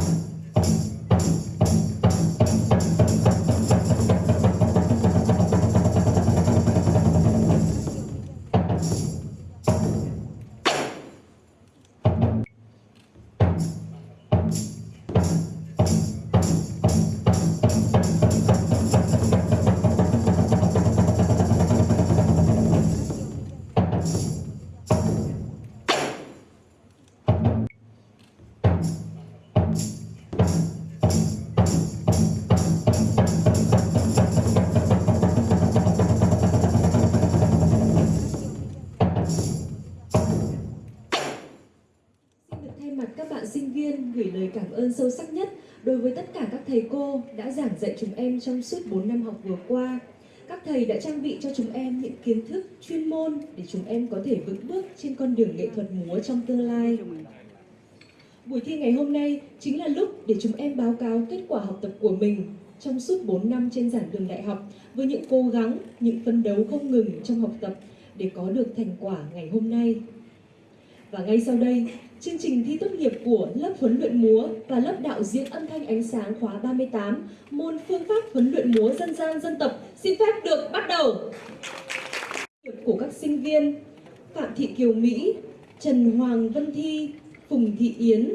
Xin sinh viên gửi lời cảm ơn sâu sắc nhất đối với tất cả các thầy cô đã giảng dạy chúng em trong suốt 4 năm học vừa qua. Các thầy đã trang bị cho chúng em những kiến thức chuyên môn để chúng em có thể vững bước trên con đường nghệ thuật múa trong tương lai. Buổi thi ngày hôm nay chính là lúc để chúng em báo cáo kết quả học tập của mình trong suốt 4 năm trên giảng đường đại học với những cố gắng, những phấn đấu không ngừng trong học tập để có được thành quả ngày hôm nay. Và ngay sau đây, chương trình thi tốt nghiệp của lớp huấn luyện múa và lớp đạo diễn âm thanh ánh sáng khóa 38, môn phương pháp huấn luyện múa dân gian dân tộc xin phép được bắt đầu. Của các sinh viên Phạm Thị Kiều Mỹ, Trần Hoàng Vân Thi, Phùng Thị Yến,